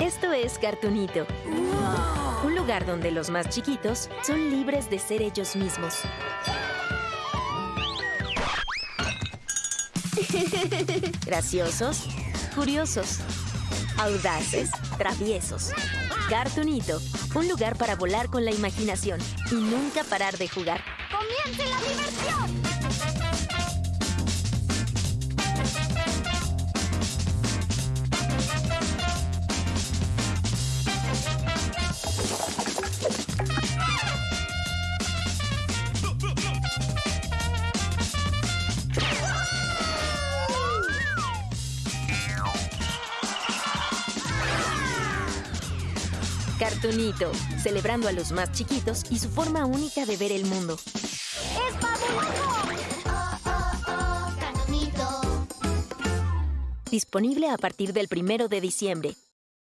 Esto es Cartunito. Un lugar donde los más chiquitos son libres de ser ellos mismos. Graciosos, curiosos, audaces, traviesos. Cartunito, un lugar para volar con la imaginación y nunca parar de jugar. ¡Comience la diversión! Cartunito, celebrando a los más chiquitos y su forma única de ver el mundo. ¡Es fabuloso! Oh, oh, oh, Cartunito. Disponible a partir del primero de diciembre.